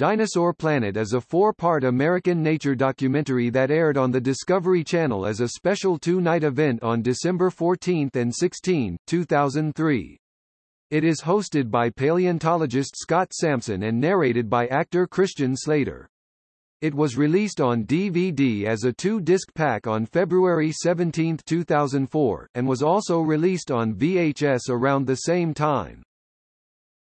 Dinosaur Planet is a four-part American nature documentary that aired on the Discovery Channel as a special two-night event on December 14 and 16, 2003. It is hosted by paleontologist Scott Sampson and narrated by actor Christian Slater. It was released on DVD as a two-disc pack on February 17, 2004, and was also released on VHS around the same time.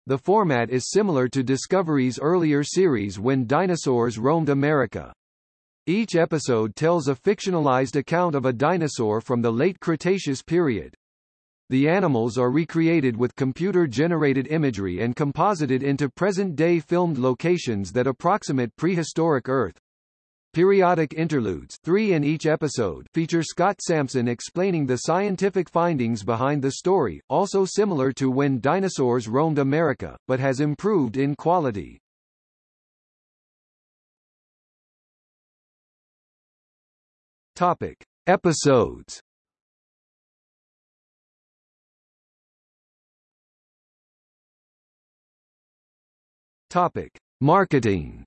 The format is similar to Discovery's earlier series When Dinosaurs Roamed America. Each episode tells a fictionalized account of a dinosaur from the late Cretaceous period. The animals are recreated with computer-generated imagery and composited into present-day filmed locations that approximate prehistoric Earth. Periodic interludes three in each episode feature Scott Sampson explaining the scientific findings behind the story, also similar to When Dinosaurs Roamed America, but has improved in quality. Topic. Episodes Topic. Marketing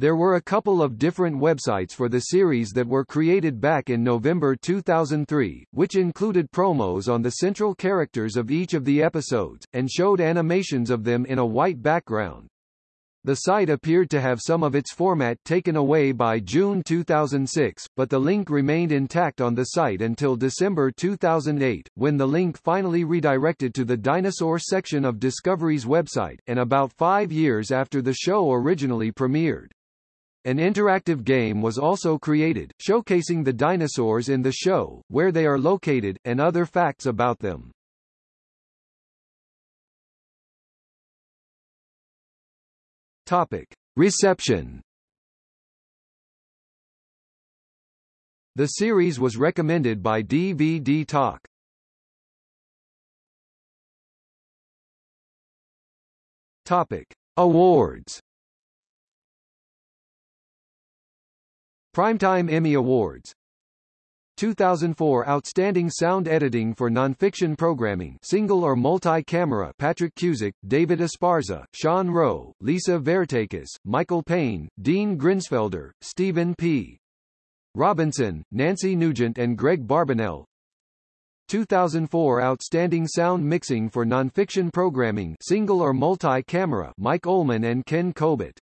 There were a couple of different websites for the series that were created back in November 2003, which included promos on the central characters of each of the episodes, and showed animations of them in a white background. The site appeared to have some of its format taken away by June 2006, but the link remained intact on the site until December 2008, when the link finally redirected to the dinosaur section of Discovery's website, and about five years after the show originally premiered. An interactive game was also created, showcasing the dinosaurs in the show, where they are located, and other facts about them. Topic. Reception The series was recommended by DVD Talk. Topic. Awards Primetime Emmy Awards. 2004 Outstanding Sound Editing for Nonfiction Programming Single or Multi-Camera Patrick Cusick, David Esparza, Sean Rowe, Lisa Vertakis, Michael Payne, Dean Grinsfelder, Stephen P. Robinson, Nancy Nugent and Greg Barbanell 2004 Outstanding Sound Mixing for Nonfiction Programming Single or Multi-Camera Mike Ullman and Ken Kobut